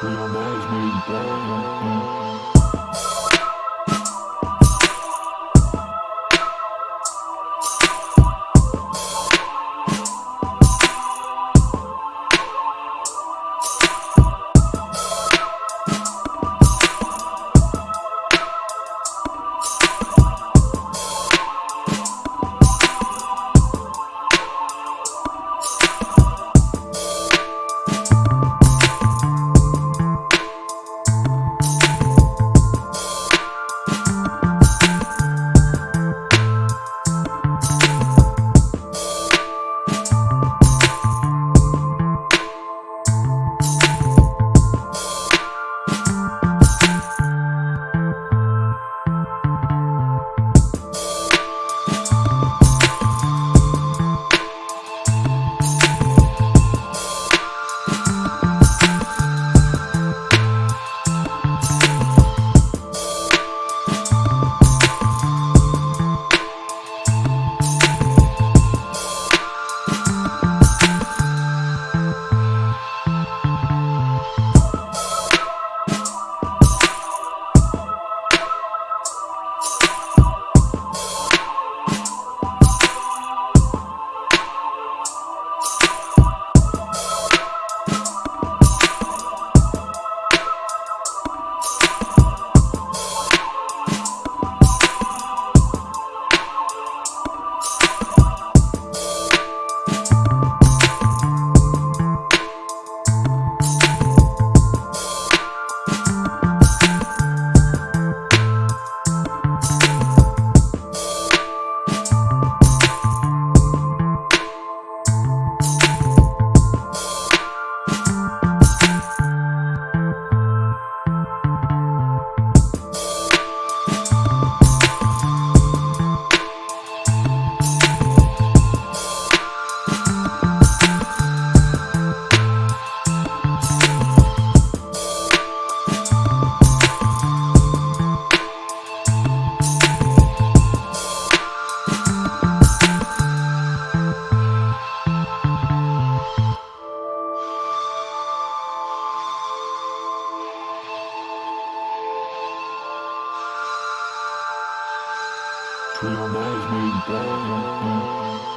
On eyes, maybe. Till night may dawn.